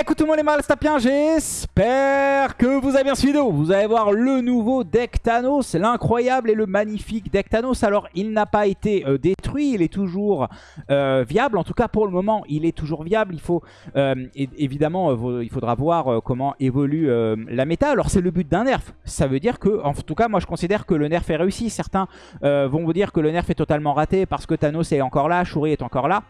Écoute tout le monde les malstapiens, j'espère que vous avez bien suivi vidéo. Vous allez voir le nouveau deck Thanos, l'incroyable et le magnifique deck Thanos. Alors il n'a pas été euh, détruit, il est toujours euh, viable. En tout cas pour le moment il est toujours viable. Il faut euh, évidemment, il faudra voir comment évolue la méta. Alors c'est le but d'un nerf. Ça veut dire que, en tout cas moi je considère que le nerf est réussi. Certains vont vous dire que le nerf est totalement raté parce que Thanos est encore là, Shuri est encore là.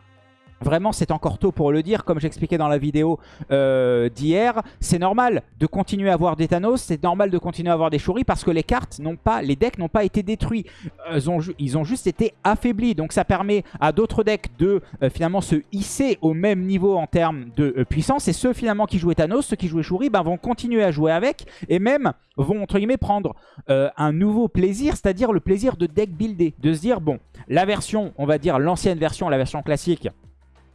Vraiment, c'est encore tôt pour le dire. Comme j'expliquais dans la vidéo euh, d'hier, c'est normal de continuer à avoir des Thanos, c'est normal de continuer à avoir des Shuri parce que les cartes n'ont pas, les decks n'ont pas été détruits. Euh, ils, ont, juste été affaiblis. Donc ça permet à d'autres decks de euh, finalement se hisser au même niveau en termes de puissance. Et ceux finalement qui jouaient Thanos, ceux qui jouaient Shuri, ben, vont continuer à jouer avec et même vont entre guillemets prendre un nouveau plaisir, c'est-à-dire le plaisir de deck builder. De se dire, bon, la version, on va dire l'ancienne version, la version classique,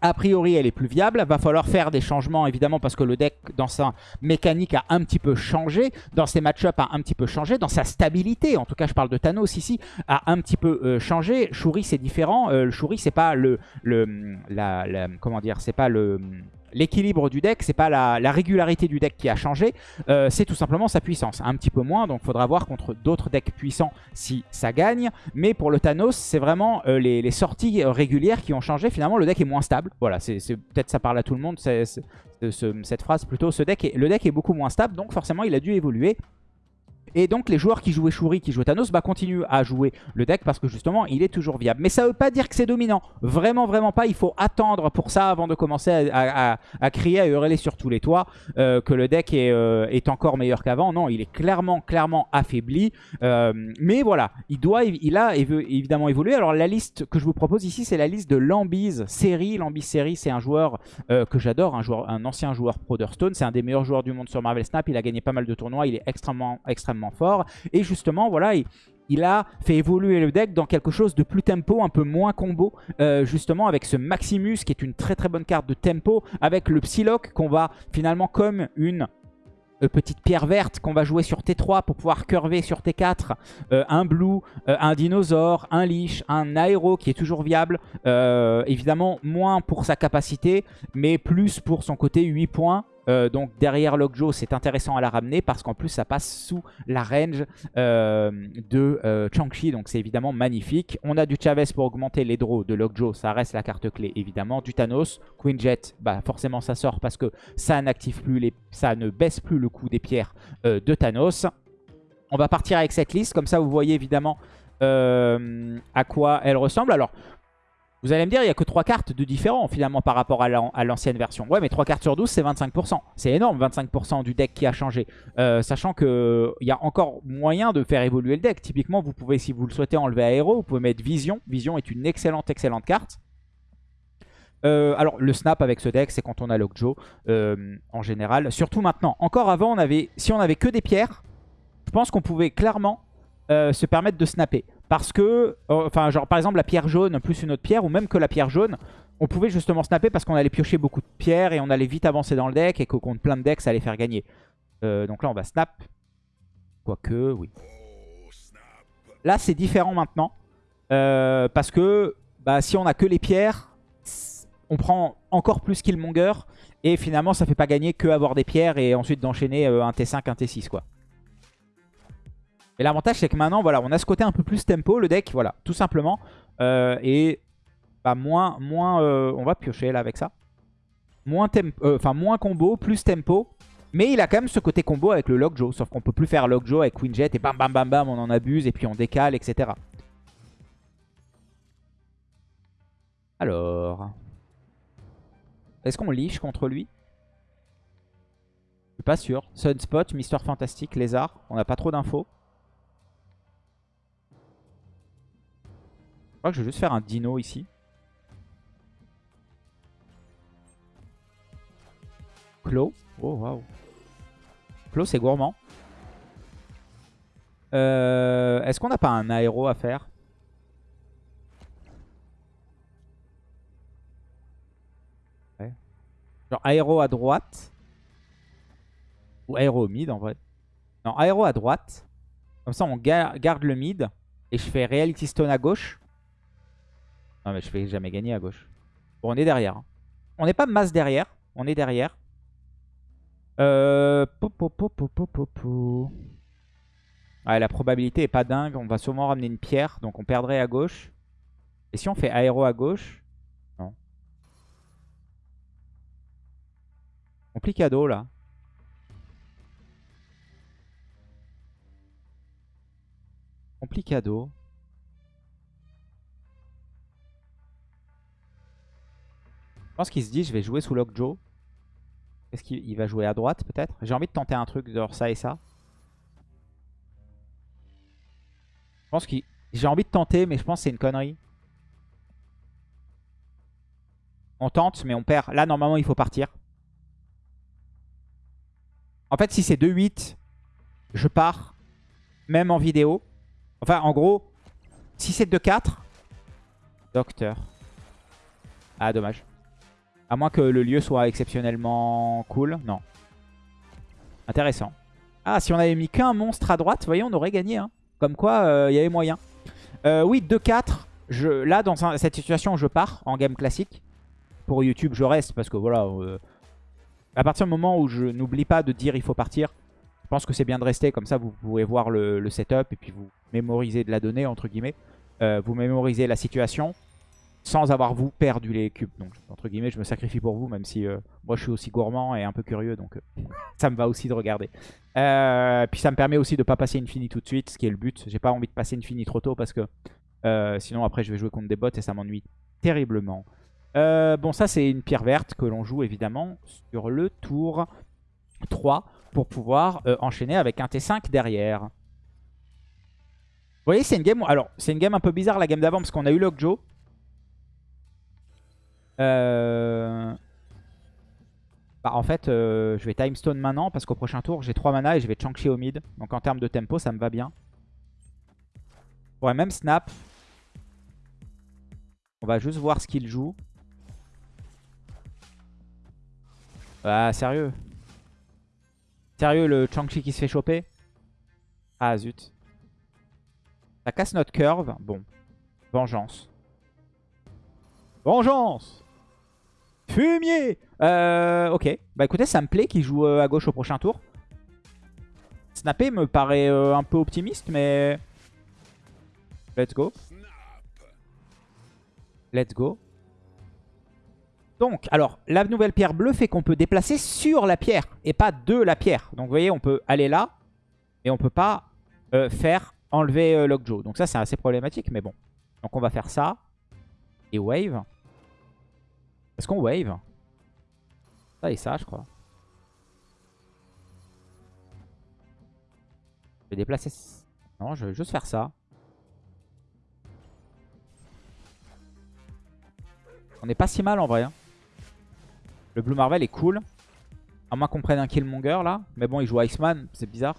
a priori, elle est plus viable. Va falloir faire des changements, évidemment, parce que le deck, dans sa mécanique, a un petit peu changé. Dans ses match-ups, a un petit peu changé. Dans sa stabilité, en tout cas, je parle de Thanos ici, a un petit peu euh, changé. Shuri, c'est différent. Euh, Shuri, c'est pas le... le la, comment dire C'est pas le l'équilibre du deck, c'est pas la, régularité du deck qui a changé, euh, c'est tout simplement sa puissance. Un petit peu moins, donc faudra voir contre d'autres decks puissants si ça gagne. Mais pour le Thanos, c'est vraiment euh, les, sorties régulières qui ont changé. Finalement, le deck est moins stable. Voilà, peut-être ça parle à tout le monde, cette phrase plutôt. Ce deck le deck est beaucoup moins stable, donc forcément il a dû évoluer. Et donc les joueurs qui jouaient Shuri, qui jouaient Thanos, bah, continuent à jouer le deck parce que justement il est toujours viable. Mais ça veut pas dire que c'est dominant. Vraiment, vraiment pas. Il faut attendre pour ça avant de commencer à, crier, à hurler sur tous les toits euh, que le deck est, euh, est encore meilleur qu'avant. Non, il est clairement, clairement affaibli. Euh, mais voilà, il doit, il a évidemment évolué. Alors la liste que je vous propose ici, c'est la liste de Lambiz série. Lambiz série, c'est un joueur que j'adore, un, un ancien joueur Pro Stone. C'est un des meilleurs joueurs du monde sur Marvel Snap. Il a gagné pas mal de tournois. Il est extrêmement, extrêmement fort. Et justement, voilà, il, a fait évoluer le deck dans quelque chose de plus tempo, un peu moins combo, euh, justement avec ce Maximus qui est une très très bonne carte de tempo, avec le Psylocke qu'on va finalement comme une euh, petite pierre verte qu'on va jouer sur T3 pour pouvoir curver sur T4, euh, un Blue, un Dinosaure, un Lich, un Aéro qui est toujours viable, évidemment moins pour sa capacité, mais plus pour son côté 8 points, euh, donc derrière Lockjaw, c'est intéressant à la ramener parce qu'en plus ça passe sous la range euh, de euh, Chang-Chi. Donc c'est évidemment magnifique. On a du Chavez pour augmenter les draws de Lockjaw. Ça reste la carte clé évidemment. Du Thanos, Queen Jet, bah, forcément ça sort parce que ça n'active plus, les... ça ne baisse plus le coût des pierres de Thanos. On va partir avec cette liste. Comme ça vous voyez évidemment à quoi elle ressemble. Alors vous allez me dire, il n'y a que 3 cartes de différents finalement par rapport à l'ancienne version. Ouais, mais 3 cartes sur 12, c'est 25%. C'est énorme, 25% du deck qui a changé. Euh, sachant qu'il y a encore moyen de faire évoluer le deck. Typiquement, vous pouvez, si vous le souhaitez, enlever Aéro. Vous pouvez mettre Vision. Vision est une excellente, excellente carte. Euh, alors, le snap avec ce deck, c'est quand on a Lockjaw euh, en général. Surtout maintenant. Encore avant, on avait, si on avait que des pierres, je pense qu'on pouvait clairement se permettre de snapper. Parce que, euh, enfin, genre par exemple la pierre jaune plus une autre pierre, ou même que la pierre jaune, on pouvait justement snapper parce qu'on allait piocher beaucoup de pierres et on allait vite avancer dans le deck et que contre plein de decks, ça allait faire gagner. Euh, donc là, on va snap. Quoique, oui. Là, c'est différent maintenant. Euh, parce que bah, si on a que les pierres, on prend encore plus Killmonger. Et finalement, ça fait pas gagner que avoir des pierres et ensuite d'enchaîner un T5, un T6, quoi. Et l'avantage, c'est que maintenant, voilà, on a ce côté un peu plus tempo, le deck, voilà, tout simplement. Euh, et bah, moins, moins euh, on va piocher là avec ça. Moins, euh, enfin moins combo, plus tempo. Mais il a quand même ce côté combo avec le Lockjaw. Sauf qu'on peut plus faire Lockjaw avec Queen Jet et bam bam bam bam, on en abuse et puis on décale, etc. Alors... Est-ce qu'on liche contre lui? Je suis pas sûr. Sunspot, Mister Fantastic, Lézard. On n'a pas trop d'infos. Crois que je vais juste faire un dino ici. Clo. Oh, waouh. Clo, c'est gourmand. Euh, est-ce qu'on n'a pas un aéro à faire? Ouais. Genre aéro à droite. Ou aéro au mid en vrai. Non, aéro à droite. Comme ça, on garde le mid. Et je fais Reality Stone à gauche. Non mais je vais jamais gagner à gauche. Bon, on est derrière. Hein. On n'est pas masse derrière. On est derrière. Euh... la probabilité est pas dingue. On va sûrement ramener une pierre. Donc on perdrait à gauche. Et si on fait aéro à gauche? Non. Complicado là. Complicado. Pense qu'il se dit je vais jouer sous Lockjaw. Est-ce qu'il va jouer à droite peut-être? J'ai envie de tenter un truc genre ça et ça. Je pense qu'il... J'ai envie de tenter mais je pense que c'est une connerie. On tente mais on perd. Là normalement il faut partir. En fait si c'est 2-8, je pars. Même en vidéo. Enfin en gros, si c'est 2-4, Docteur. Ah dommage. À moins que le lieu soit exceptionnellement cool. Non. Intéressant. Ah, si on avait mis qu'un monstre à droite, vous voyez, on aurait gagné. Hein. Comme quoi, euh, il y avait moyen. Euh, oui, 2-4. Là, dans cette situation, je pars en game classique. Pour YouTube, je reste parce que voilà... Euh, à partir du moment où je n'oublie pas de dire il faut partir, je pense que c'est bien de rester. Comme ça, vous pouvez voir le, le, setup et puis vous mémorisez de la donnée, entre guillemets. vous mémorisez la situation sans avoir vous perdu les cubes. Donc entre guillemets, je me sacrifie pour vous, même si euh, moi je suis aussi gourmand et un peu curieux, donc euh, ça me va aussi de regarder. Euh, puis ça me permet aussi de pas passer Infini tout de suite, ce qui est le but. J'ai pas envie de passer Infini trop tôt parce que sinon après je vais jouer contre des bots et ça m'ennuie terriblement. bon ça c'est une pierre verte que l'on joue évidemment sur le tour 3 pour pouvoir enchaîner avec un T5 derrière. Vous voyez, c'est une game. Alors, c'est une game un peu bizarre la game d'avant parce qu'on a eu Lockjaw. Euh... Bah, en fait, euh, je vais Timestone maintenant parce qu'au prochain tour, j'ai 3 mana et je vais Changchi au mid. Donc en termes de tempo, ça me va bien. Je même snap. On va juste voir ce qu'il joue. Ah, sérieux? Sérieux, le Changchi qui se fait choper? Ah, zut. Ça casse notre curve. Bon. Vengeance. Vengeance Fumier euh, Ok. Bah écoutez, ça me plaît qu'il joue euh, à gauche au prochain tour. Snapper me paraît euh, un peu optimiste, mais... Let's go. Let's go. Donc, alors, la nouvelle pierre bleue fait qu'on peut déplacer sur la pierre et pas de la pierre. Donc, vous voyez, on peut aller là et on peut pas faire enlever Lockjaw. Donc ça, c'est assez problématique, mais bon. Donc, on va faire ça. Et wave. Est-ce qu'on wave? Ça et ça, je crois. Je vais déplacer... Non, je vais juste faire ça. On est pas si mal en vrai. Hein. Le Blue Marvel est cool. À moins qu'on prenne un Killmonger là. Mais bon, il joue Iceman, c'est bizarre.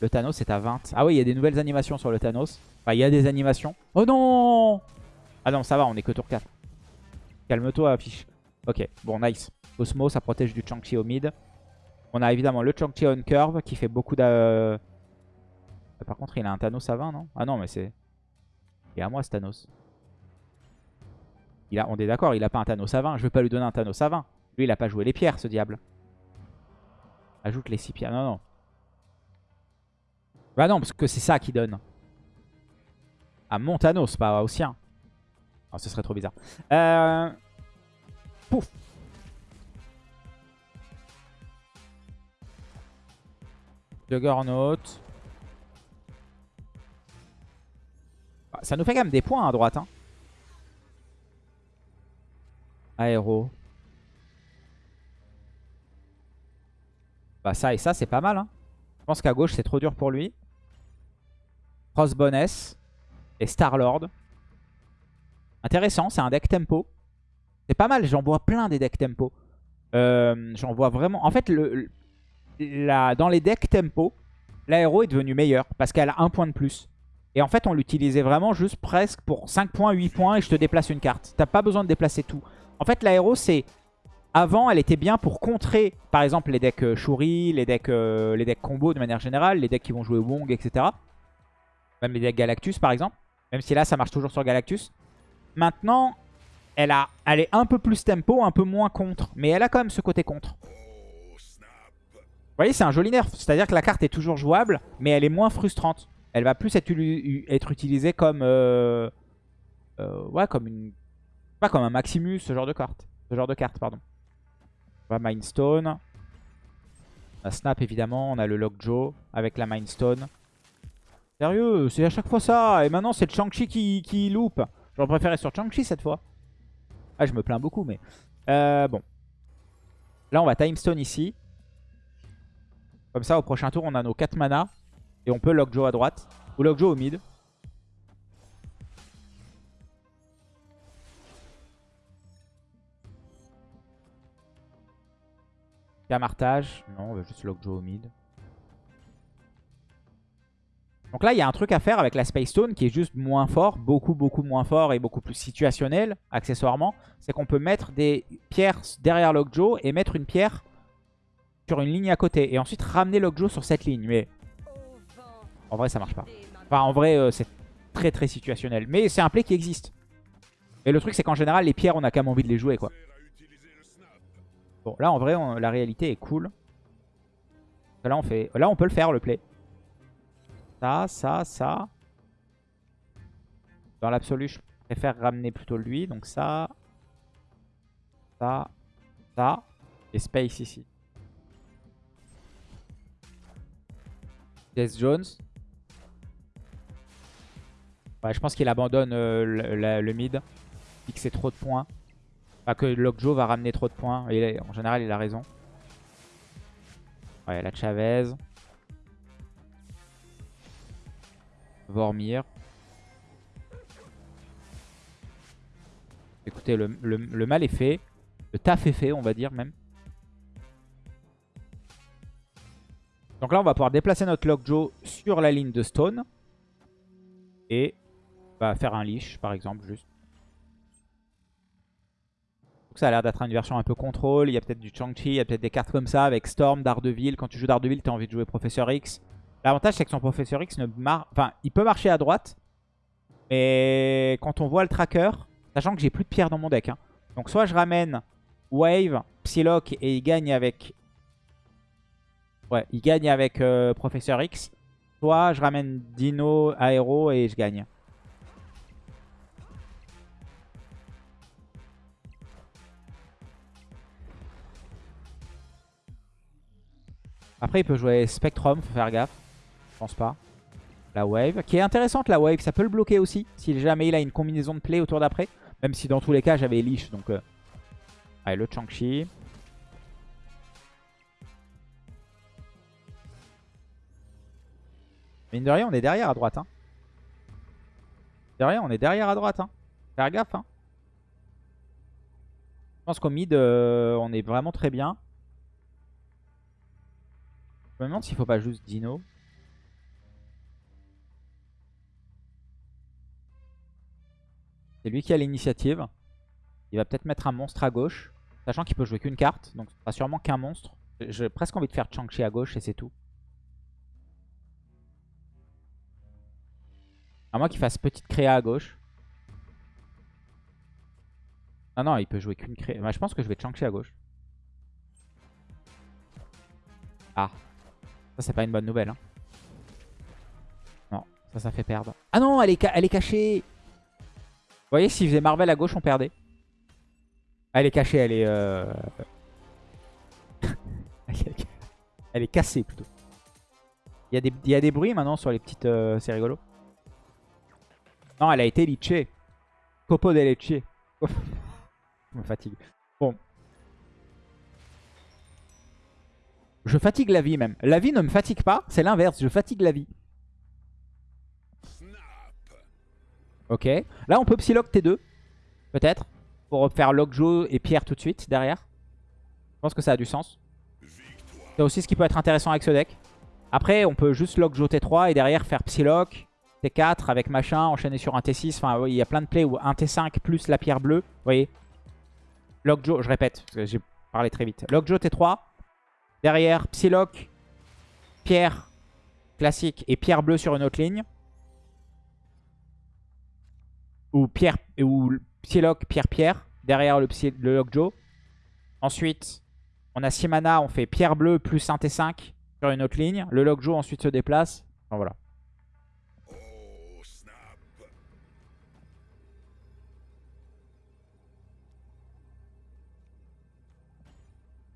Le Thanos est à 20. Ah oui, il y a des nouvelles animations sur le Thanos. Enfin, il y a des animations. Oh non Ah non, ça va, on est que tour 4. Calme-toi, affiche. Ok, bon, nice. Osmo, ça protège du Chang-Chi au mid. On a évidemment le Chang-Chi on curve qui fait beaucoup de... Euh, par contre, il a un Thanos à 20, non? Ah non, mais c'est... Il est à moi, ce Thanos. Il a... On est d'accord, il a pas un Thanos à 20. Je vais pas lui donner un Thanos à 20. Lui, il a pas joué les pierres, ce diable. Ajoute les 6 pierres. Non, non. Bah non, parce que c'est ça qui donne. À mon Thanos, pas au sien. Oh, ce serait trop bizarre. Euh... Pouf Juggernaut. Ah, ça nous fait quand même des points à droite. Hein. Aéro. Bah ça et ça c'est pas mal. Hein. Je pense qu'à gauche c'est trop dur pour lui. Crossboness. Et Starlord. Intéressant, c'est un deck tempo. C'est pas mal, j'en vois plein des decks tempo. Euh, j'en vois vraiment... En fait, le, dans les decks tempo, l'aéro est devenu meilleur parce qu'elle a un point de plus. Et en fait, on l'utilisait vraiment juste presque pour 5 points, 8 points et je te déplace une carte. T'as pas besoin de déplacer tout. En fait, l'aéro, c'est... Avant, elle était bien pour contrer, par exemple, les decks euh, Shuri, les decks, euh, les decks combo de manière générale, les decks qui vont jouer Wong, etc. Même les decks Galactus, par exemple. Même si là, ça marche toujours sur Galactus. Maintenant, elle, a, elle est un peu plus tempo, un peu moins contre. Mais elle a quand même ce côté contre. Vous voyez, c'est un joli nerf. C'est-à-dire que la carte est toujours jouable, mais elle est moins frustrante. Elle va plus être, utilisée comme... Euh, euh, comme une... Pas comme un Maximus, ce genre de carte. Ce genre de carte, pardon. On va Mindstone. On Snap, évidemment. On a le Lockjaw avec la Mindstone. Sérieux, c'est à chaque fois ça. Et maintenant, c'est le Chang-Chi qui, qui loupe. J'aurais préféré sur Chang-Chi cette fois. Ah, je me plains beaucoup, mais... Euh, bon. Là, on va Timestone ici. Comme ça, au prochain tour, on a nos 4 mana. Et on peut Lockjaw à droite. Ou Lockjaw au mid. Camartage. Non, on veut juste Lockjaw au mid. Donc là, il y a un truc à faire avec la Space Stone qui est juste moins fort, beaucoup, beaucoup moins fort et beaucoup plus situationnel, accessoirement. C'est qu'on peut mettre des pierres derrière Lockjaw et mettre une pierre sur une ligne à côté. Et ensuite ramener Lockjaw sur cette ligne. Mais en vrai, ça marche pas. Enfin, en vrai, euh, c'est très, très situationnel. Mais c'est un play qui existe. Et le truc, c'est qu'en général, les pierres, on a quand même envie de les jouer, quoi. Bon, là, en vrai, la réalité est cool. Là, on fait... là, on peut le faire, le play. Ça, ça, ça. Dans l'absolu, je préfère ramener plutôt lui. Donc ça, ça, ça. Et Space ici. Death Jones. Ouais, je pense qu'il abandonne euh, le, mid. Il que c'est trop de points. Enfin, que Lockjaw va ramener trop de points. Et en général, il a raison. Ouais, la Chavez. Vormir. Écoutez, le, mal est fait. Le taf est fait, on va dire même. Donc là, on va pouvoir déplacer notre Lockjaw sur la ligne de Stone. Et bah, faire un leash, par exemple, juste. Donc ça a l'air d'être une version un peu contrôle. Il y a peut-être du Chang-Chi, il y a peut-être des cartes comme ça avec Storm, Daredevil. Quand tu joues Daredevil, tu as envie de jouer Professeur X. L'avantage, c'est que son Professeur X ne marche... Enfin, il peut marcher à droite. Mais quand on voit le tracker, sachant que j'ai plus de pierres dans mon deck. Hein. Donc soit je ramène Wave, Psylocke et il gagne avec... Ouais, il gagne avec euh, Professeur X. Soit je ramène Dino, Aero et je gagne. Après, il peut jouer Spectrum, faut faire gaffe. Pense pas. La wave, qui est intéressante la wave, ça peut le bloquer aussi, si jamais il a une combinaison de play autour d'après. Même si dans tous les cas j'avais Leash, donc... Euh... Allez, le Chang-Chi. Mine de rien, on est derrière à droite. Hein. Derrière, on est derrière à droite. Hein. Faire gaffe. Hein. Je pense qu'au mid, euh, on est vraiment très bien. Je me demande s'il faut pas juste Dino. C'est lui qui a l'initiative. Il va peut-être mettre un monstre à gauche. Sachant qu'il peut jouer qu'une carte. Donc ce sera sûrement qu'un monstre. J'ai presque envie de faire Chang-Chi à gauche et c'est tout. À moins qu'il fasse petite créa à gauche. Ah non, il peut jouer qu'une créa. Bah, je pense que je vais Chang-Chi à gauche. Ah. Ça, c'est pas une bonne nouvelle. Hein. Non, ça, ça fait perdre. Ah non, elle est, elle est cachée voyez, s'il faisait Marvel à gauche, on perdait. Ah, elle est cachée, elle est... Euh, elle est cassée plutôt. Il y, a des, y a des bruits maintenant sur les petites... Euh, c'est rigolo. Non, elle a été litchée. Copo de leche. Je me fatigue. Bon. Je fatigue la vie même. La vie ne me fatigue pas, c'est l'inverse. Je fatigue la vie. Ok. Là, on peut Psylocke T2. Peut-être. Pour faire Lockjaw et Pierre tout de suite derrière. Je pense que ça a du sens. C'est aussi ce qui peut être intéressant avec ce deck. Après, on peut juste Lockjaw T3 et derrière faire Psylocke T4 avec machin, enchaîner sur un T6. Enfin, il y a plein de plays où un T5 plus la pierre bleue. Vous voyez Lockjaw, je répète, j'ai parlé très vite. Lockjaw T3. Derrière, Psylocke, pierre classique et pierre bleue sur une autre ligne. Ou Pierre ou Psylocke, Pierre Pierre derrière le, le Lockjaw. Ensuite, On a 6 mana, on fait pierre bleue plus un T5 sur une autre ligne. Le Lockjaw ensuite se déplace. Enfin voilà.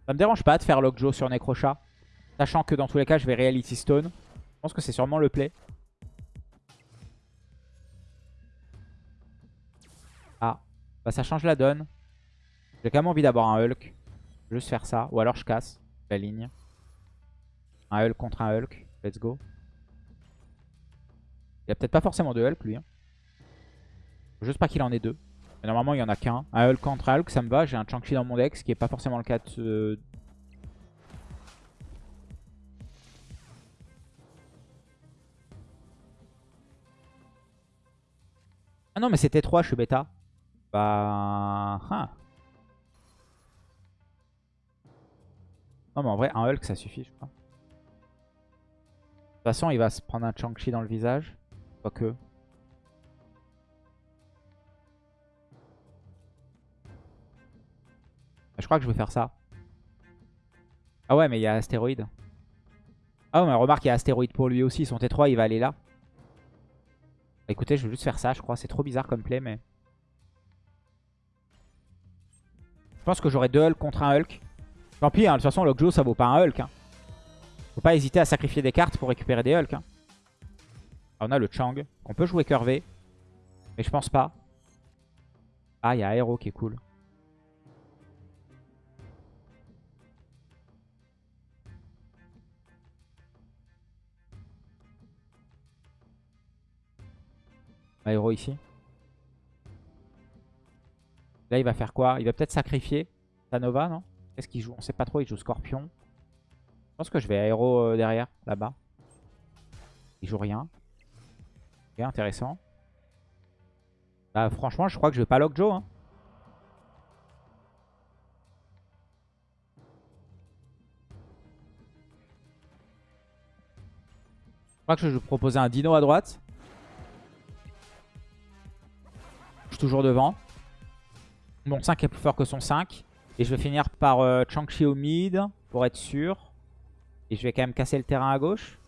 Ça me dérange pas de faire Lockjaw sur Necrochat. Sachant que dans tous les cas, je vais Reality Stone. Je pense que c'est sûrement le play. Bah ça change la donne. J'ai quand même envie d'avoir un Hulk. Juste faire ça. Ou alors je casse la ligne. Un Hulk contre un Hulk. Let's go. Il a peut-être pas forcément de Hulk lui. Hein. Juste pas qu'il en ait deux. Mais normalement il y en a qu'un. Un Hulk contre un Hulk ça me va. J'ai un Chang-Chi dans mon deck. Ce qui est pas forcément le cas de... Ah non mais c'était 3 je suis bêta. Bah... Hein. Non mais en vrai un Hulk ça suffit je crois. De toute façon il va se prendre un Chang-Chi dans le visage. Quoique. Je crois que je vais faire ça. Ah ouais mais il y a astéroïde. Ah ouais mais remarque il y a astéroïde pour lui aussi. Son T3 il va aller là. Écoutez je vais juste faire ça je crois. C'est trop bizarre comme play mais... Je pense que j'aurai deux Hulk contre un Hulk. Tant pis, hein, de toute façon, Lockjaw, ça vaut pas un Hulk. Hein. Faut pas hésiter à sacrifier des cartes pour récupérer des Hulk. Hein. on a le Chang. On peut jouer curvé. Mais je pense pas. Ah, il y a Aero qui est cool. Aero ici. Là, il va faire quoi? Il va peut-être sacrifier Nova, non? Qu'est-ce qu'il joue? On sait pas trop, il joue Scorpion. Je pense que je vais aéro euh, derrière, là-bas. Il joue rien. Ok, intéressant. Bah, franchement, je crois que je vais pas lock Joe. Hein. Je crois que je vais proposer un dino à droite. Je suis toujours devant. Mon 5 est plus fort que son 5. Et je vais finir par euh, Chang-Chi au mid pour être sûr. Et je vais quand même casser le terrain à gauche.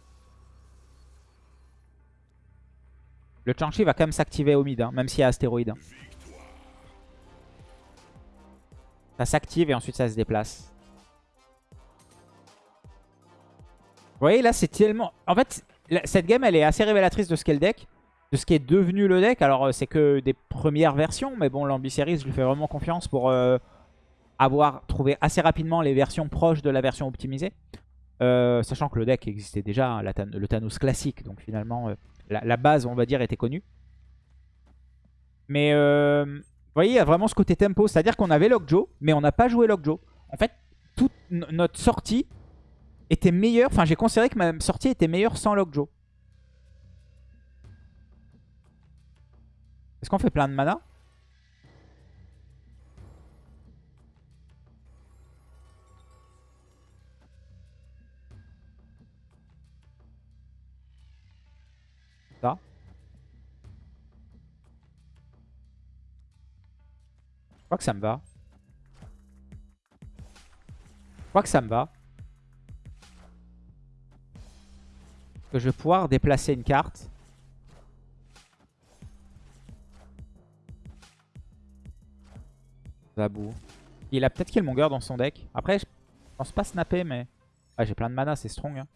Le Chang-Chi va quand même s'activer au mid, hein, même s'il y a astéroïde. Ça s'active et ensuite ça se déplace. Vous voyez là c'est tellement... En fait cette game elle est assez révélatrice de ce qu'est le deck. De ce qui est devenu le deck. Alors euh, c'est que des premières versions. Mais bon l'Ambi-Series je lui fais vraiment confiance pour... Euh, avoir trouvé assez rapidement les versions proches de la version optimisée. Euh, sachant que le deck existait déjà, hein, le Thanos classique, donc finalement euh, la, base on va dire était connue. Mais vous voyez, il y a vraiment ce côté tempo, c'est-à-dire qu'on avait Lockjaw, mais on n'a pas joué Lockjaw. En fait, toute notre sortie était meilleure, enfin j'ai considéré que ma sortie était meilleure sans Lockjaw. Est-ce qu'on fait plein de mana? Je crois que ça me va. Je crois que ça me va. Que je vais pouvoir déplacer une carte. Il a peut-être Killmonger dans son deck. Après, je pense pas snapper, mais... J'ai plein de mana, c'est strong. Hein.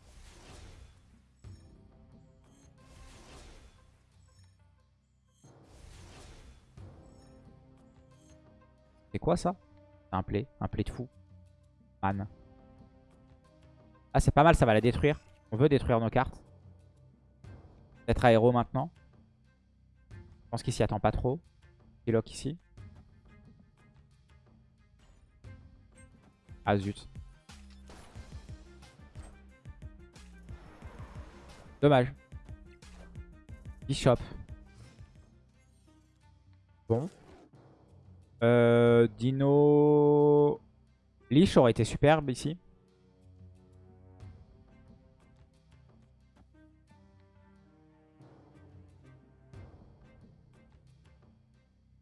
C'est quoi ça? Un play. Un play de fou. Man. Ah, c'est pas mal, ça va la détruire. On veut détruire nos cartes. Peut-être aéro maintenant. Je pense qu'il s'y attend pas trop. Il lock ici. Ah. Dommage. Bishop. Bon. Euh, Dino... Lich aurait été superbe ici.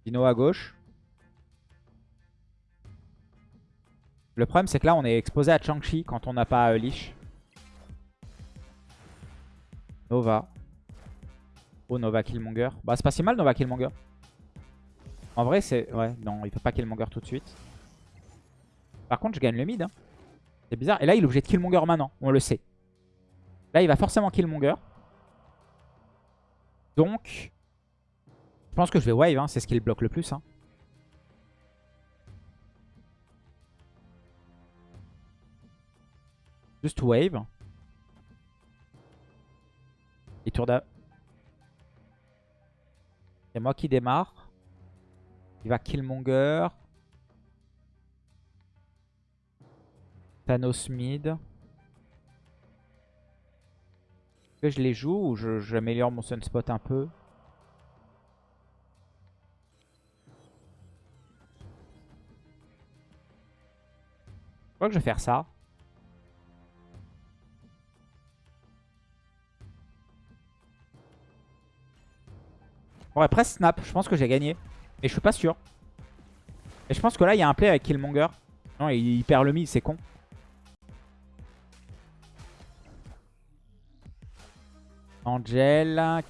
Dino à gauche. Le problème, c'est que là, on est exposé à Chang-Chi quand on n'a pas euh, Lich. Nova. Oh, Nova Killmonger. Bah, c'est pas si mal, Nova Killmonger. En vrai, c'est... Ouais, non, il peut pas Killmonger tout de suite. Par contre, je gagne le mid. Hein. C'est bizarre. Et là, il est obligé de Killmonger maintenant. On le sait. Là, il va forcément Killmonger. Donc, je pense que je vais wave. Hein. C'est ce qui le bloque le plus. Hein. Juste wave. Et tour C'est moi qui démarre. Il va Killmonger. Thanos mid. Que je les joue ou j'améliore mon sunspot un peu? Je crois que je vais faire ça. On va presque snap. Je pense que j'ai gagné. Et je suis pas sûr. Et je pense que là, il y a un play avec Killmonger. Non, il perd le mid, c'est con. Angel.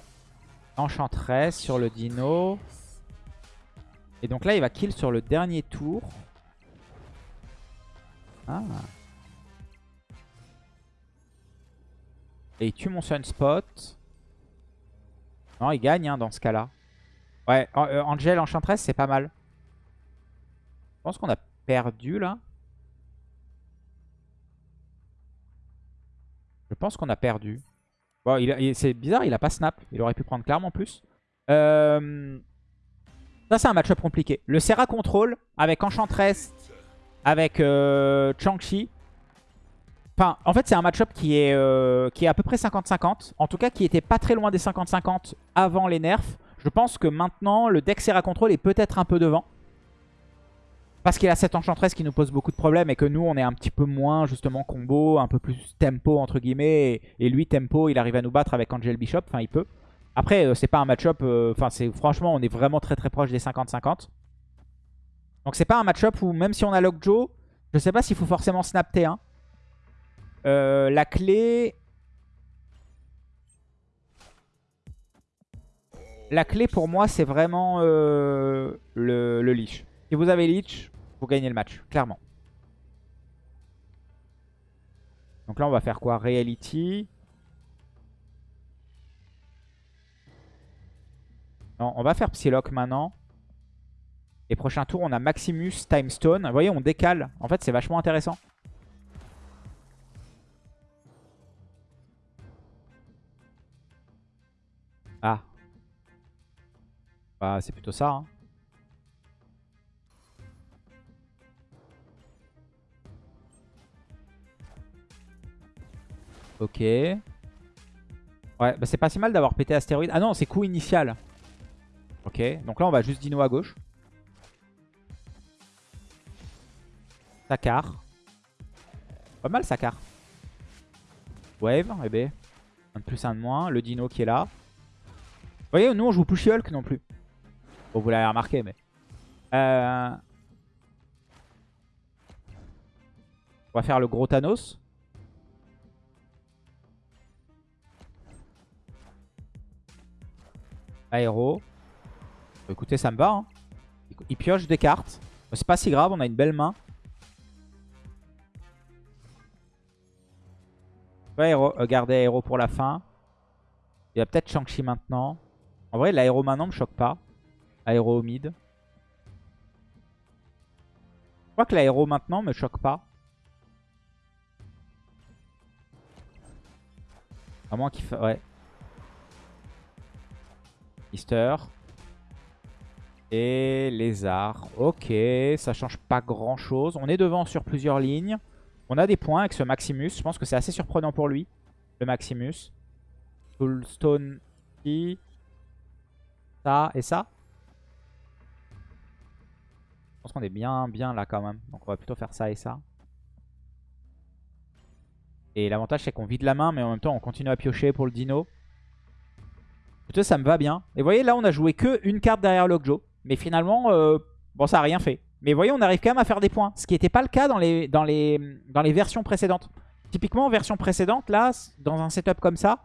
Enchantress sur le dino. Et donc là, il va kill sur le dernier tour. Ah. Et il tue mon Sunspot. Non, il gagne hein, dans ce cas-là. Ouais, euh, Angel Enchantress, c'est pas mal. Je pense qu'on a perdu là. Je pense qu'on a perdu. Bon, c'est bizarre, il a pas snap. Il aurait pu prendre clairement plus. Euh, ça, c'est un match-up compliqué. Le Serra Control avec Enchantress, avec euh, Chang-Chi. En fait, c'est un match-up qui, est euh, qui est à peu près 50-50. En tout cas, qui était pas très loin des 50-50 avant les nerfs. Je pense que maintenant, le deck Serra Control est peut-être un peu devant. Parce qu'il a cette Enchantress qui nous pose beaucoup de problèmes et que nous, on est un petit peu moins, justement, combo, un peu plus tempo, entre guillemets. Et, lui, tempo, il arrive à nous battre avec Angel Bishop. Enfin, il peut. Après, euh, c'est pas un match-up... Euh, franchement, on est vraiment très très proche des 50-50. Donc, c'est pas un match-up où, même si on a Lockjaw, je sais pas s'il faut forcément snap T1. Euh, la clé... La clé, pour moi, c'est vraiment le, le leash. Si vous avez leech, pour gagner le match, clairement. Donc là, on va faire quoi? Reality. Non, on va faire Psylocke maintenant. Et prochain tour, on a Maximus, Timestone. Vous voyez, on décale. En fait, c'est vachement intéressant. Ah. Bah, c'est plutôt ça. Hein. Ok. Ouais, bah c'est pas si mal d'avoir pété astéroïde. Ah non, c'est coup initial. Ok, donc là on va juste dino à gauche. Sakar. Pas mal Sakar. Wave, eh. Ben, un de plus, un de moins. Le dino qui est là. Vous voyez, nous on joue Pushy Hulk non plus. Bon, vous l'avez remarqué, mais... Euh... On va faire le gros Thanos. Aéro. Écoutez, ça me va. Hein. Il pioche des cartes. C'est pas si grave, on a une belle main. Aéro, euh, garder aéro pour la fin. Il y a peut-être Shang-Chi maintenant. En vrai, l'aéro maintenant me choque pas. Aéro au mid. Je crois que l'aéro maintenant me choque pas. À moins qu'il. Ouais. Mister. Et lézard. Ok, ça change pas grand chose. On est devant sur plusieurs lignes. On a des points avec ce Maximus. Je pense que c'est assez surprenant pour lui, le Maximus. Soulstone, ça et ça. Je pense qu'on est bien, bien là quand même. Donc on va plutôt faire ça et ça. Et l'avantage c'est qu'on vide la main, mais en même temps on continue à piocher pour le dino ça me va bien. Et vous voyez, là, on a joué que une carte derrière Lockjaw. Mais finalement, euh, bon, ça a rien fait. Mais vous voyez, on arrive quand même à faire des points. Ce qui n'était pas le cas dans les, dans, les, dans les versions précédentes. Typiquement, version précédente, là, dans un setup comme ça.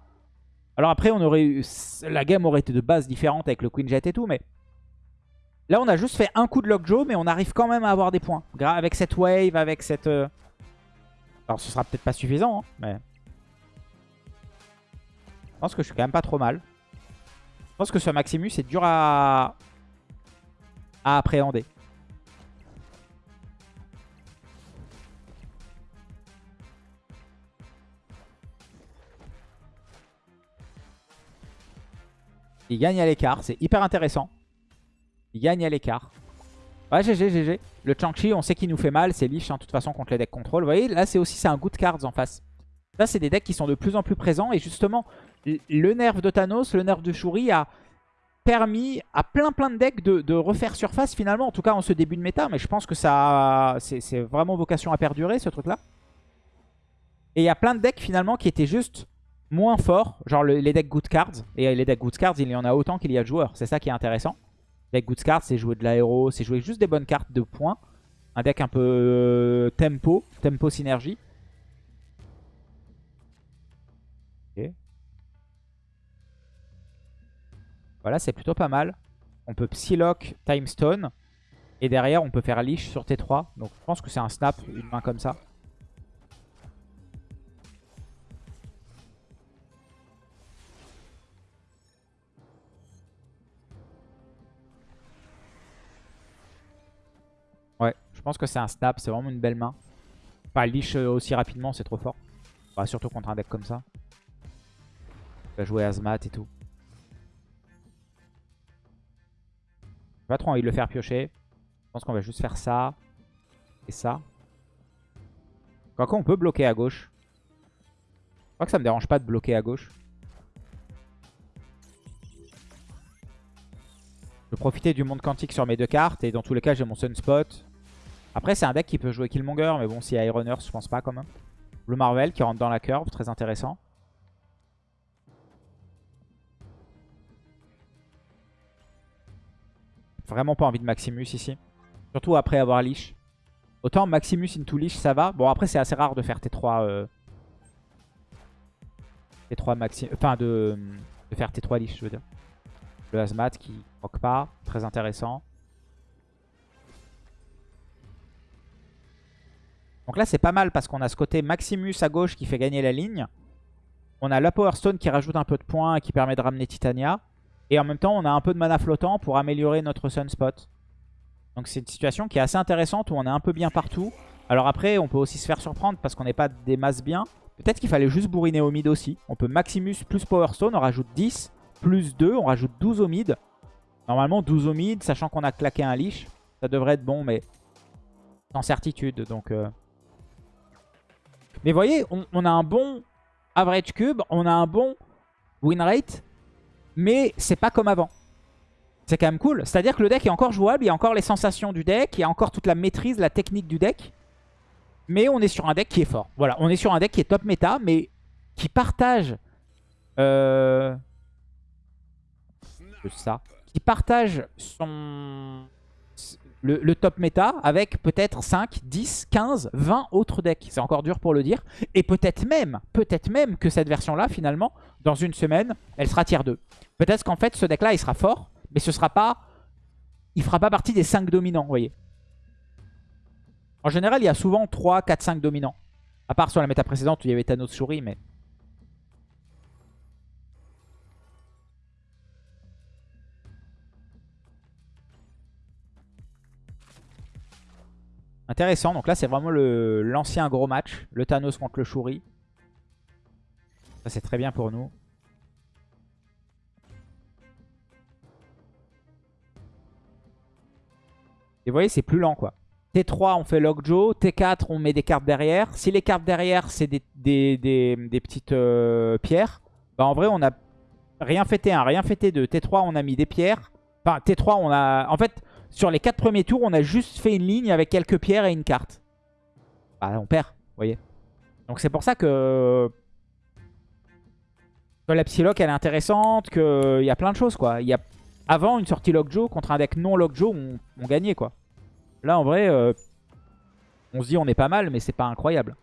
Alors après, on aurait eu, la game aurait été de base différente avec le Queen Jet et tout, mais... Là, on a juste fait un coup de Lockjaw, mais on arrive quand même à avoir des points. Avec cette wave, avec cette... Euh, alors, ce sera peut-être pas suffisant, hein, mais... Je pense que je suis quand même pas trop mal. Je pense que ce Maximus est dur à, à appréhender. Il gagne à l'écart, c'est hyper intéressant. Il gagne à l'écart. Ouais, GG, GG. Le Chang-Chi, on sait qu'il nous fait mal. C'est liche, hein, de toute façon, contre les decks contrôle. Vous voyez, là, c'est aussi un good cards en face. Là, c'est des decks qui sont de plus en plus présents. Et justement, le nerf de Thanos, le nerf de Shuri a permis à plein plein de decks de, refaire surface finalement. En tout cas, en ce début de méta. Mais je pense que ça c'est vraiment vocation à perdurer, ce truc-là. Et il y a plein de decks finalement qui étaient juste moins forts. Genre les decks good cards. Et les decks good cards, il y en a autant qu'il y a de joueurs. C'est ça qui est intéressant. Deck Good Cards, c'est jouer de l'aéro, c'est jouer juste des bonnes cartes de points. Un deck un peu euh, tempo, tempo synergie. Voilà, c'est plutôt pas mal. On peut Psylocke, Time Stone. Et derrière, on peut faire Leash sur T3. Donc je pense que c'est un snap, une main comme ça. Pense que c'est un snap, c'est vraiment une belle main. Pas leash euh, aussi rapidement, c'est trop fort. Surtout contre un deck comme ça. Il va jouer Azmat et tout. J'ai pas trop envie de le faire piocher. Je pense qu'on va juste faire ça et ça. Quoique on peut bloquer à gauche. Je crois que ça me dérange pas de bloquer à gauche. Je vais profiter du monde quantique sur mes deux cartes. Et dans tous les cas, j'ai mon Sunspot. Après, c'est un deck qui peut jouer Killmonger, mais bon, a Iron je pense pas quand même. Le Marvel qui rentre dans la curve, très intéressant. Vraiment pas envie de Maximus ici. Surtout après avoir Leash. Autant Maximus into Leash, ça va. Bon, après, c'est assez rare de faire T3... Euh... T3 Maxi... Enfin, de... faire T3 Leash, je veux dire. Le Hazmat qui rock pas. Très intéressant. Donc là, c'est pas mal parce qu'on a ce côté Maximus à gauche qui fait gagner la ligne. On a la Power Stone qui rajoute un peu de points et qui permet de ramener Titania. Et en même temps, on a un peu de mana flottant pour améliorer notre Sunspot. Donc c'est une situation qui est assez intéressante où on est un peu bien partout. Alors après, on peut aussi se faire surprendre parce qu'on n'est pas des masses bien. Peut-être qu'il fallait juste bourriner au mid aussi. On peut Maximus plus Power Stone, on rajoute 10, plus 2, on rajoute 12 au mid. Normalement 12 au mid, sachant qu'on a claqué un leash. Ça devrait être bon, mais sans certitude. Donc... Euh, mais vous voyez, on, a un bon average cube, on a un bon win rate, mais c'est pas comme avant. C'est quand même cool. C'est-à-dire que le deck est encore jouable, il y a encore les sensations du deck, il y a encore toute la maîtrise, la technique du deck. Mais on est sur un deck qui est fort. Voilà, on est sur un deck qui est top méta, mais qui partage... Euh... Ça. Qui partage son le, top méta avec peut-être 5, 10, 15, 20 autres decks. C'est encore dur pour le dire. Et peut-être même, peut-être même que cette version-là, finalement, dans une semaine, elle sera tier 2. Peut-être qu'en fait, ce deck-là, il sera fort, mais ce sera pas... Il fera pas partie des 5 dominants, vous voyez. En général, il y a souvent 3, 4, 5 dominants. À part sur la méta précédente où il y avait Thanos Souris, mais... Intéressant. Donc là, c'est vraiment l'ancien gros match. Le Thanos contre le Shuri. Ça, c'est très bien pour nous. Et vous voyez, c'est plus lent, quoi. T3, on fait Lockjaw. T4, on met des cartes derrière. Si les cartes derrière, c'est des, petites euh, pierres, bah en vrai, on a rien fait T1, rien fait T2. T3, on a mis des pierres. Enfin, T3, on a... En fait, sur les 4 premiers tours, on a juste fait une ligne avec quelques pierres et une carte. Bah, on perd, vous voyez. Donc c'est pour ça que... que la Psylocke, elle est intéressante, qu'il y a plein de choses, quoi. Il y a... Avant, une sortie Lockjaw contre un deck non Lockjaw, on, on gagnait, quoi. Là, en vrai, euh, on se dit on est pas mal, mais c'est pas incroyable.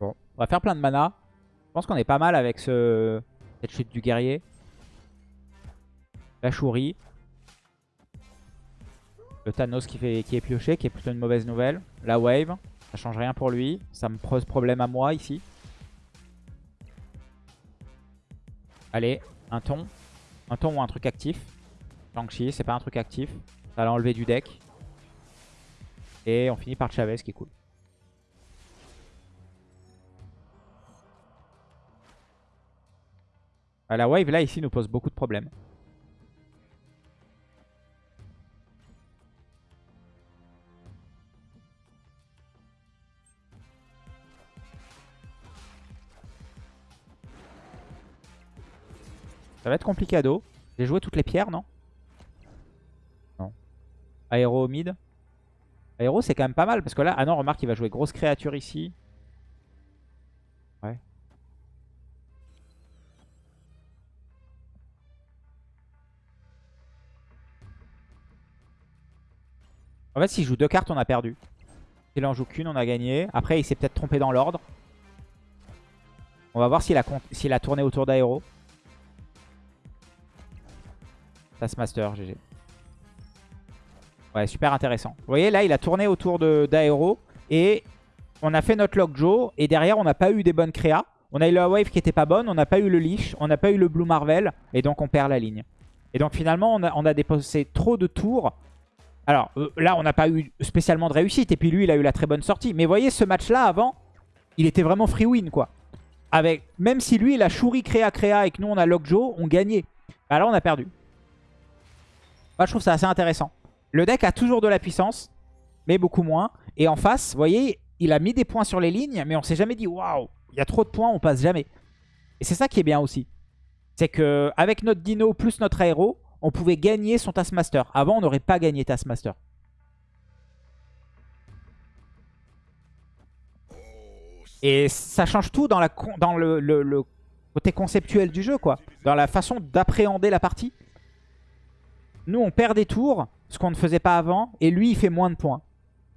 Bon, on va faire plein de mana. Je pense qu'on est pas mal avec ce... cette chute du guerrier. La chourie. Le Thanos qui est pioché, qui est plutôt une mauvaise nouvelle. La wave, ça change rien pour lui. Ça me pose problème à moi ici. Allez, un ton. Un ton ou un truc actif. Shang-Chi, c'est pas un truc actif. Ça l'a enlevé du deck. Et on finit par Chavez, qui est cool. La wave, là, ici, nous pose beaucoup de problèmes. Ça va être compliqué à dos. J'ai joué toutes les pierres, non? Non. Aéro mid. Aéro, c'est quand même pas mal. Parce que là, ah non, remarque, il va jouer grosse créature ici. En fait, s'il joue deux cartes, on a perdu. S'il en joue qu'une, on a gagné. Après, il s'est peut-être trompé dans l'ordre. On va voir s'il a, tourné autour d'Aéro. Taskmaster, GG. Ouais, super intéressant. Vous voyez, là, il a tourné autour d'Aero. Et on a fait notre Lockjaw. Et derrière, on n'a pas eu des bonnes créas. On a eu la wave qui était pas bonne. On n'a pas eu le leash. On n'a pas eu le Blue Marvel. Et donc, on perd la ligne. Et donc, finalement, on a, on a déposé trop de tours. Alors, euh, là, on n'a pas eu spécialement de réussite. Et puis, lui, il a eu la très bonne sortie. Mais voyez, ce match-là, avant, il était vraiment free win, quoi. Avec, même si lui, il a chouri créa créa et que nous, on a Lockjaw, on gagnait. Bah là, on a perdu. Moi, je trouve ça assez intéressant. Le deck a toujours de la puissance, mais beaucoup moins. Et en face, vous voyez, il a mis des points sur les lignes, mais on s'est jamais dit, waouh, il y a trop de points, on passe jamais. Et c'est ça qui est bien aussi. C'est que avec notre dino plus notre aéro, on pouvait gagner son Taskmaster. Avant, on n'aurait pas gagné Taskmaster. Et ça change tout dans, le côté conceptuel du jeu, quoi. Dans la façon d'appréhender la partie. Nous, on perd des tours, ce qu'on ne faisait pas avant, et lui, il fait moins de points.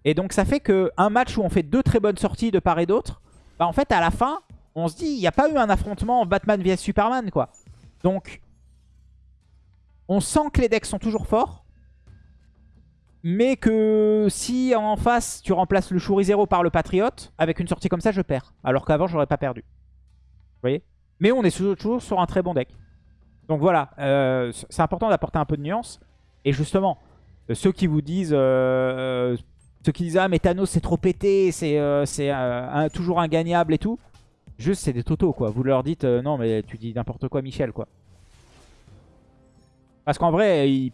Et donc, ça fait qu'un match où on fait deux très bonnes sorties de part et d'autre, bah, en fait, à la fin, on se dit, il n'y a pas eu un affrontement Batman vs Superman, quoi. Donc, on sent que les decks sont toujours forts, mais que si en face, tu remplaces le Shuri 0 par le Patriote, avec une sortie comme ça, je perds. Alors qu'avant, j'aurais pas perdu. Vous voyez? Mais on est toujours sur un très bon deck. Donc voilà, euh, c'est important d'apporter un peu de nuance. Et justement, euh, ceux qui vous disent... Euh, ceux qui disent « Ah mais c'est trop pété, c'est toujours ingagnable et tout », juste c'est des totos quoi. Vous leur dites Non mais tu dis n'importe quoi Michel quoi ». Parce qu'en vrai, ils...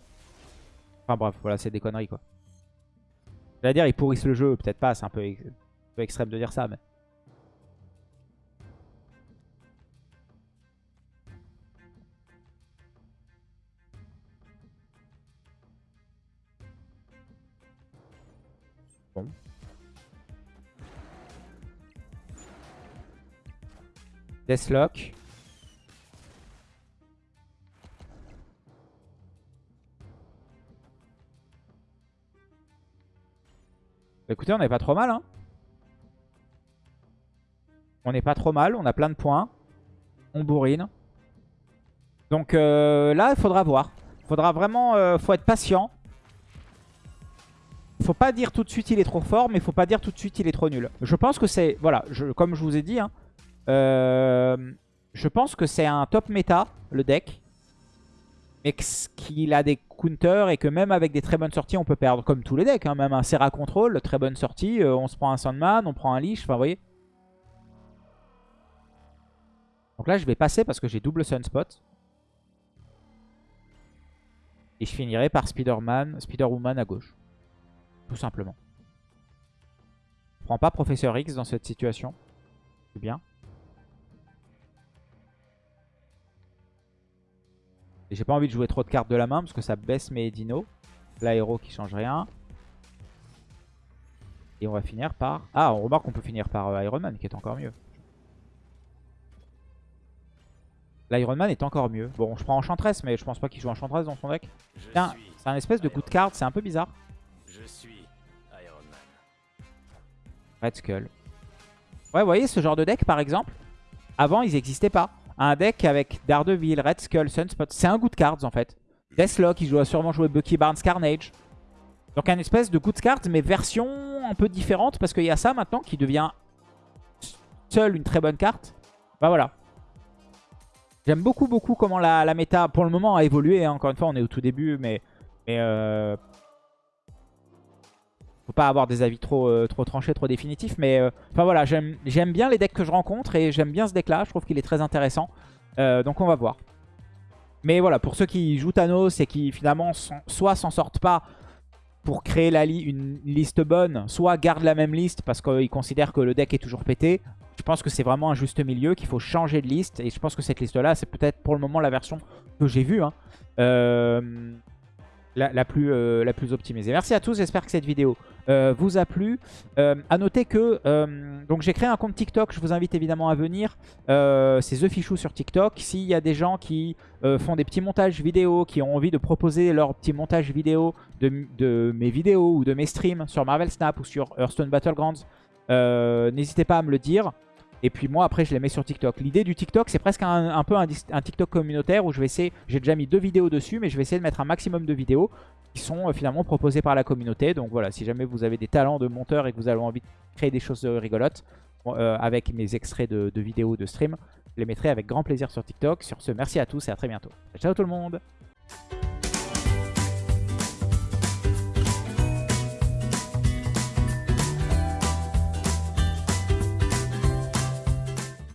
Enfin bref, voilà, c'est des conneries quoi. Je dire, ils pourrissent le jeu, peut-être pas, c'est un, peu extrême de dire ça, mais... Deathlock. Écoutez, on n'est pas trop mal. Hein. On n'est pas trop mal. On a plein de points. On bourrine. Donc euh, là, il faudra voir. Faudra vraiment... Euh, faut être patient. Faut pas dire tout de suite il est trop fort, mais faut pas dire tout de suite il est trop nul. Je pense que c'est... Voilà, comme je vous ai dit, hein, euh, je pense que c'est un top méta, le deck. Mais qu'il a des counters et que même avec des très bonnes sorties, on peut perdre comme tous les decks. Hein. Même un Serra Control, très bonne sortie. Euh, on se prend un Sandman, on prend un Leash, enfin vous voyez. Donc là, je vais passer parce que j'ai double Sunspot. Et je finirai par Spider-Man, Spider-Woman à gauche. Tout simplement. Je prends pas Professeur X dans cette situation. C'est bien. Et j'ai pas envie de jouer trop de cartes de la main parce que ça baisse mes dinos. L'aéro qui change rien. Et on va finir par... Ah, on remarque qu'on peut finir par euh, Iron Man, qui est encore mieux. L'Iron Man est encore mieux. Bon, je prends Enchantress, mais je pense pas qu'il joue Enchantress dans son deck. Tiens, c'est un espèce de coup de carte, c'est un peu bizarre. Je suis Iron Man. Red Skull. Ouais, vous voyez, ce genre de deck, par exemple, avant, ils n'existaient pas. Un deck avec Daredevil, Red Skull, Sunspot, c'est un goût de cards, en fait. Deathlock, il doit sûrement jouer Bucky Barnes, Carnage. Donc un espèce de de cards, mais version un peu différente, parce qu'il y a ça maintenant qui devient seul une très bonne carte. Bah voilà. J'aime beaucoup, beaucoup comment la, la, méta, pour le moment, a évolué. Hein. Encore une fois, on est au tout début, mais... mais euh... Faut pas avoir des avis trop, euh, trop tranchés, trop définitifs. Mais euh... enfin voilà, j'aime bien les decks que je rencontre et j'aime bien ce deck-là. Je trouve qu'il est très intéressant. Euh, donc on va voir. Mais voilà, pour ceux qui jouent Thanos et qui finalement soit s'en sortent pas pour créer la une liste bonne, soit gardent la même liste parce qu'ils considèrent que le deck est toujours pété. Je pense que c'est vraiment un juste milieu, qu'il faut changer de liste. Et je pense que cette liste-là, c'est peut-être pour le moment la version que j'ai vue. Hein. Euh, la, plus, euh, la plus optimisée. Merci à tous, j'espère que cette vidéo euh, vous a plu. Euh, à noter que donc j'ai créé un compte TikTok, je vous invite évidemment à venir. C'est The Fichou sur TikTok. S'il y a des gens qui font des petits montages vidéo, qui ont envie de proposer leur petit montage vidéo de, de, mes vidéos ou de mes streams sur Marvel Snap ou sur Hearthstone Battlegrounds, n'hésitez pas à me le dire. Et puis moi après je les mets sur TikTok. L'idée du TikTok c'est presque un, peu un, TikTok communautaire où je vais essayer, j'ai déjà mis deux vidéos dessus mais je vais essayer de mettre un maximum de vidéos qui sont euh, finalement proposées par la communauté. Donc voilà, si jamais vous avez des talents de monteur et que vous avez envie de créer des choses euh, rigolotes euh, avec mes extraits de, de vidéos, de stream, je les mettrai avec grand plaisir sur TikTok. Sur ce, merci à tous et à très bientôt. Ciao tout le monde